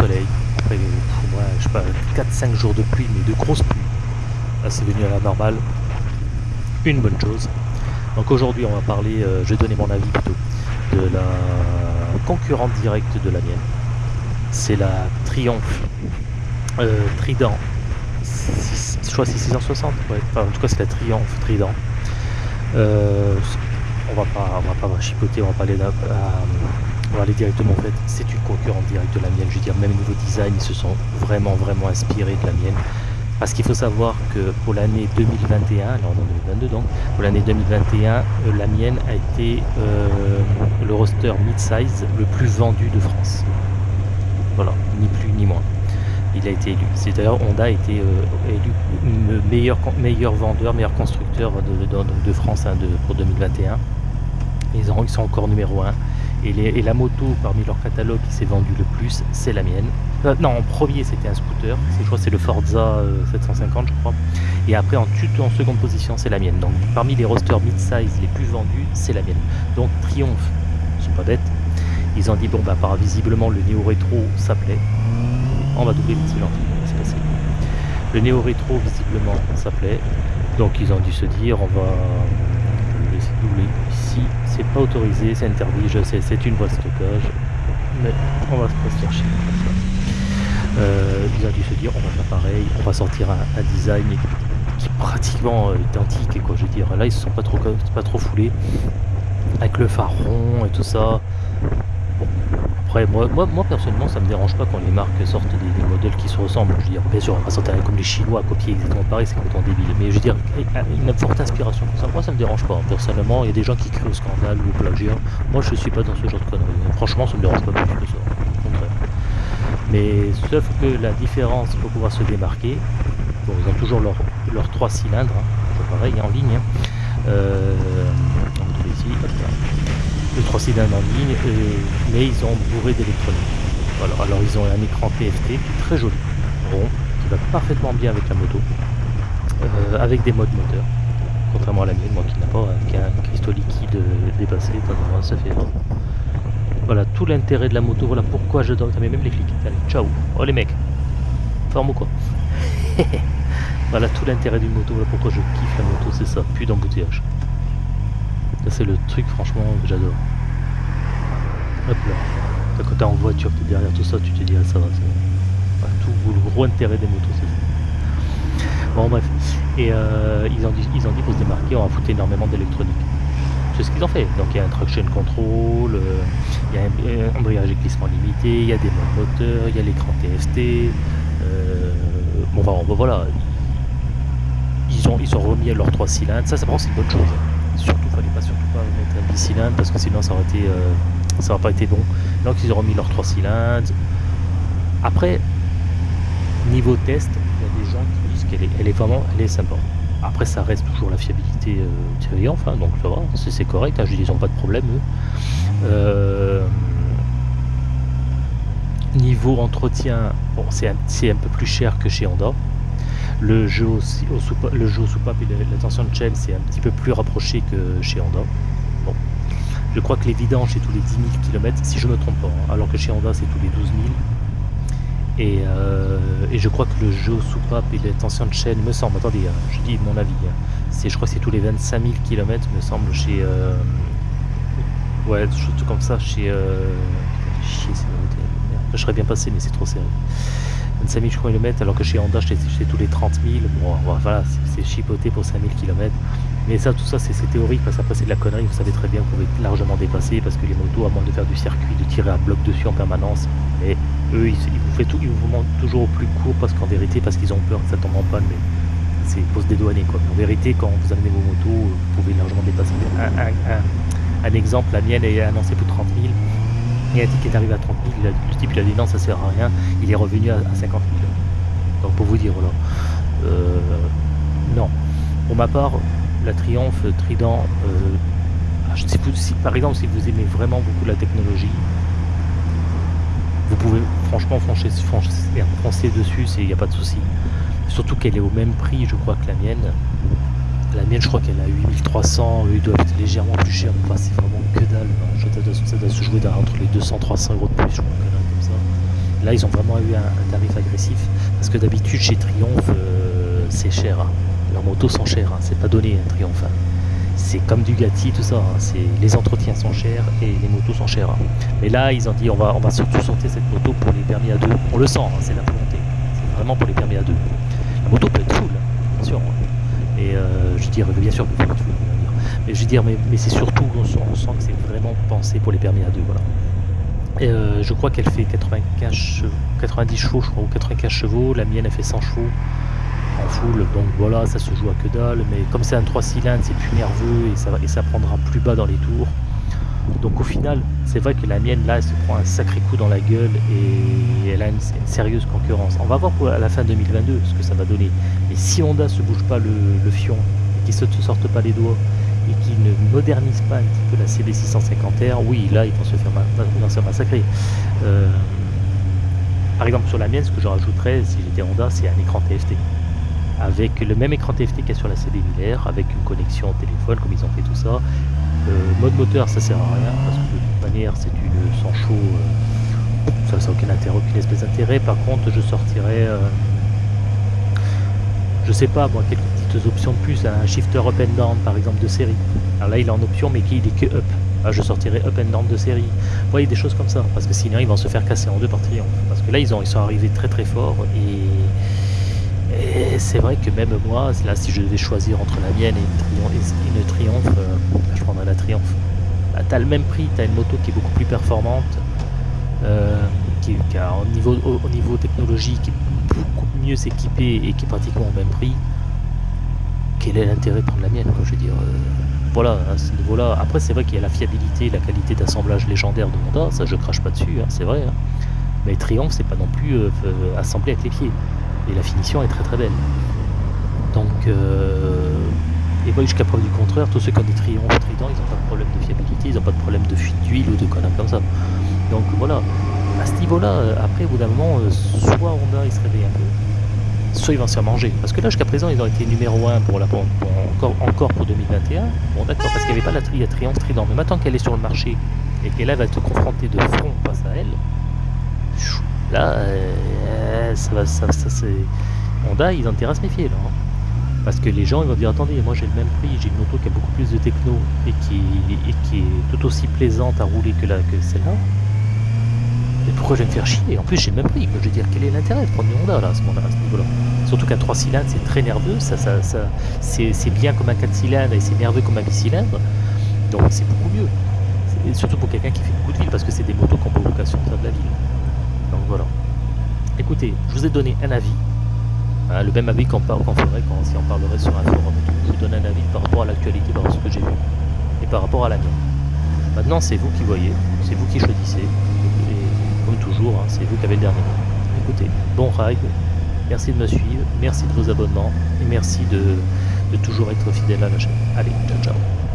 soleil. Après, moi, je sais pas, 4-5 jours de pluie, mais de grosses pluies. C'est venu à la normale. Une bonne chose. Donc aujourd'hui, on va parler, euh, je vais donner mon avis plutôt, de la concurrente directe de la mienne. C'est la Triumph euh, Trident. Je crois c'est 660, ouais. Enfin, en tout cas, c'est la Triumph Trident. Euh, on va pas, on va pas chipoter, on va pas aller là, on aller directement en fait. C'est une concurrente directe de la mienne. Je veux dire, même niveau design, ils se sont vraiment, vraiment inspirés de la mienne. Parce qu'il faut savoir que pour l'année 2021, là on est en 2022 donc, pour l'année 2021, euh, la mienne a été euh, le roster mid-size le plus vendu de France. Voilà, ni plus ni moins. Il a été élu. C'est d'ailleurs Honda a été euh, élu me- meilleur, vendeur, meilleur constructeur de, France hein, pour 2021. Ils, ils sont encore numéro 1. Et, la moto parmi leur catalogue qui s'est vendue le plus, c'est la mienne. Euh, non, en premier c'était un scooter, C'est- je crois c'est le Forza euh, 750 je crois. Et après en, seconde position c'est la mienne. Donc parmi les rosters mid-size les plus vendus, c'est la mienne. Donc Triumph, ils sont pas bêtes. Ils ont dit bon bah par visiblement le néo rétro ça plaît. On va doubler, c'est gentil, c'est passé. Le néo rétro visiblement ça plaît. Donc ils ont dû se dire on va laisser doubler ici. C'est pas autorisé, c'est interdit, je sais, c'est une voie de stockage. Mais on va se ça. Euh, ils ont dû se dire on va faire pareil, on va sortir un, design qui est pratiquement euh, identique quoi je veux dire là ils se sont pas trop pas trop foulés avec le phare rond et tout ça après moi, moi, personnellement ça me dérange pas quand les marques sortent des, modèles qui se ressemblent. Je veux dire bien sûr on va sortir comme les chinois copier exactement pareil c'est complètement débile. Mais je veux dire une forte inspiration comme ça. Moi ça me dérange pas. Personnellement il y a des gens qui crient au scandale ou au plagiat. Moi je suis pas dans ce genre de conneries. Franchement ça me dérange pas plus que ça. Mais sauf que la différence pour pouvoir se démarquer, bon, ils ont toujours leurs leur trois cylindres, hein, pareil en ligne. hein. Euh, on va trouver ici, hop là. Les trois cylindres en ligne, mais ils ont bourré d'électronique. Alors ils ont un écran TFT qui est très joli, rond, qui va parfaitement bien avec la moto, euh, avec des modes moteur, contrairement à la mienne, moi qui n'a pas euh, qu'un cristaux liquide euh, dépassé, ça fait. Voilà tout l'intérêt de la moto, voilà pourquoi je donne. mais même les flics. Allez, ciao. Oh les mecs. Forme ou quoi? Voilà tout l'intérêt d'une moto, voilà pourquoi je kiffe la moto, c'est ça, plus d'embouteillage. C'est le truc franchement que j'adore. Hop là. Quand t'es en voiture, t'es derrière tout ça, tu te dis ah, ça va, c'est tout le gros intérêt des motos, c'est ça. Bon bref. Et euh, ils, ont dit, ils ont dit pour se démarquer, on va foutre énormément d'électronique. C'est ce qu'ils ont fait. Donc il y a un traction control, euh, il y a un, un embrayage et limité, il y a des modes moteurs, il y a l'écran TFT. euh, bon, voilà. Ils ont, ils ont remis leurs trois cylindres. Ça, c'est une bonne chose. Surtout, fallait pas surtout pas mettre un bicylindre parce que sinon ça aurait été, euh, ça pas été bon. Donc ils ont remis leurs trois cylindres. Après, niveau test, il y a des gens qui disent qu'elle est, vraiment, elle est sympa. Après, ça reste toujours la fiabilité euh, Triumph, hein, donc ça va, c'est correct, hein, ils n'ont pas de problème. Euh, niveau entretien, bon, c'est un, un peu plus cher que chez Honda. Le jeu, aussi, au soupa- le jeu au soupape et la- tension de chaîne, c'est un petit peu plus rapproché que chez Honda. Bon. Je crois que les vidanges, c'est tous les 10 000 km, si je me trompe pas, hein, alors que chez Honda, c'est tous les 12 000. Et, euh, et je crois que le jeu au soupape et la tension de chaîne, me semble, attendez, hein, je dis mon avis, hein, c'est, je crois que c'est tous les 25 000 km, me semble, chez. euh, ouais, des choses comme ça, chez. Euh, chier. Je serais bien passé, mais c'est trop serré. 25 000 km, alors que chez Honda, c'est tous les 30 000. Bon, voilà, c'est- chipoté pour 5 000 km. Mais ça, tout ça, c'est théorique, parce qu'après, c'est de la connerie. Vous savez très bien que vous pouvez largement dépasser, parce que les motos, à moins de faire du circuit, de tirer un bloc dessus en permanence, mais eux, ils, vous, fait tout, ils vous toujours au plus court, parce qu'en vérité, parce qu'ils ont peur que ça tombe en panne, mais c'est pour se dédouaner, quoi. En vérité, quand vous amenez vos motos, vous pouvez largement dépasser. Un- un exemple, la mienne est annoncée pour 30 000. Il a un ticket arrivé à 30 000, il a- le type il a dit non, ça sert à rien, il est revenu à, à 50 000. Donc pour vous dire, voilà. Euh, non. Pour ma part, la Triomphe, Trident, euh, ah, je sais pas si, par exemple, si vous aimez vraiment beaucoup la technologie, vous pouvez franchement foncer, foncer, foncer dessus, il n'y a pas de souci. Surtout qu'elle est au même prix, je crois, que la mienne. La mienne, je crois qu'elle a 8300, eux, ils doivent être légèrement plus chers. Enfin, c'est vraiment que dalle. Ça doit se jouer entre les 200-300 euros de plus, je crois, comme ça. Là, ils ont vraiment eu un, tarif agressif. Parce que d'habitude, chez Triumph, euh, c'est cher. Hein. Leurs motos sont chères. Hein. C'est pas donné, un Triumph. Hein. C'est comme du Gatti, tout ça. Hein. Les entretiens sont chers et les motos sont chères. Mais là, ils ont dit on va, on surtout sortir cette moto pour les permis à deux. On le sent, c'est la volonté. C'est vraiment pour les permis à deux. La moto peut être full, bien sûr. Euh, je veux dire, bien sûr, mais je veux dire, mais, c'est surtout, on sent, on sent que c'est vraiment pensé pour les permis à deux. Voilà. Euh, je crois qu'elle fait 95 90 chevaux, je crois, ou 95 chevaux. La mienne, elle fait 100 chevaux en full. Donc voilà, ça se joue à que dalle. Mais comme c'est un 3 cylindres, c'est plus nerveux et ça prendra plus bas dans les tours. Donc au final, c'est vrai que la mienne, là, elle se prend un sacré coup dans la gueule et elle a une, sérieuse concurrence. On va voir pour, à la fin 2022 ce que ça va donner. Mais si Honda se bouge pas le, fion et qu'ils ne se sortent pas les doigts et qu'ils ne modernisent pas un petit peu la CB650R, oui, là, ils vont se faire, massacrer. Euh, par exemple, sur la mienne, ce que je rajouterais, si j'étais Honda, c'est un écran TFT. Avec le même écran TFT qu'il y a sur la CB avec une connexion au téléphone, comme ils ont fait tout ça. Euh, mode moteur, ça sert à rien, parce que de toute manière, c'est une sans chaud, euh, ça n'a aucun intérêt, aucune espèce d'intérêt. Par contre, je sortirais, je sais pas, moi, quelques options de plus, un shifter up and down par exemple de série. Alors là il est en option mais qui il est que up. Ah, je sortirai up and down de série. Vous voyez des choses comme ça, parce que sinon ils vont se faire casser en deux par triomphe. Parce que là ils, ont, ils sont arrivés très très fort et, c'est vrai que même moi, là si je devais choisir entre la mienne et une triomphe, euh, je prendrais la triomphe. Bah, tu as le même prix, tu as une moto qui est beaucoup plus performante, euh, qui, a au niveau, au, niveau technologie qui est beaucoup mieux équipée et qui est pratiquement au même prix quel est l'intérêt de prendre la mienne Je veux dire, euh, voilà, à ce niveau-là. Après, c'est vrai qu'il y a la fiabilité, la qualité d'assemblage légendaire de Honda, ça je crache pas dessus, hein, c'est vrai. Hein. Mais Triumph, c'est pas non plus assemblé avec les pieds. Et la finition est très très belle. Donc, et moi, jusqu'à preuve du contraire, tous ceux qui ont des Triumph Trident, ils n'ont pas de problème de fiabilité, ils n'ont pas de problème de fuite d'huile ou de conneries comme ça. Donc voilà, à ce niveau-là, après, au bout d'un moment, soit Honda, il se réveille un peu, soit ils vont se faire manger. Parce que là, jusqu'à présent, ils ont été numéro 1 pour la, encore, encore pour 2021. Bon, d'accord, parce qu'il n'y avait pas la tri Triumph Trident. Mais maintenant qu'elle est sur le marché et qu'elle va te confronter de front face à elle, là, euh, ça va, ça, c'est. Honda, ils ont intérêt à se méfier là. Hein. Parce que les gens ils vont dire attendez, moi j'ai le même prix, j'ai une moto qui a beaucoup plus de techno et qui, est tout aussi plaisante à rouler que, celle-là pourquoi je vais me faire chier? En plus, j'ai le même prix. Je veux dire, quel est l'intérêt de prendre une Honda là, à ce, niveau-là? Surtout qu'un 3 cylindres, c'est très nerveux. Ça, ça, ça c'est bien comme un 4 cylindres et c'est nerveux comme un 8 cylindres. Donc, c'est beaucoup mieux. Surtout pour quelqu'un qui fait beaucoup de ville parce que c'est des motos qui ont pas vocation de la ville. Donc, voilà. Écoutez, je vous ai donné un avis. Hein, le même avis qu'on qu ferait si on parlerait sur un forum. Je vous donne un avis par rapport à l'actualité, par rapport à ce que j'ai vu et par rapport à la mienne. Maintenant, c'est vous qui voyez, c'est vous qui choisissez toujours, hein, c'est vous qui avez le dernier mot. Écoutez, bon ride, merci de me suivre, merci de vos abonnements et merci de, de toujours être fidèle à la chaîne. Allez, ciao ciao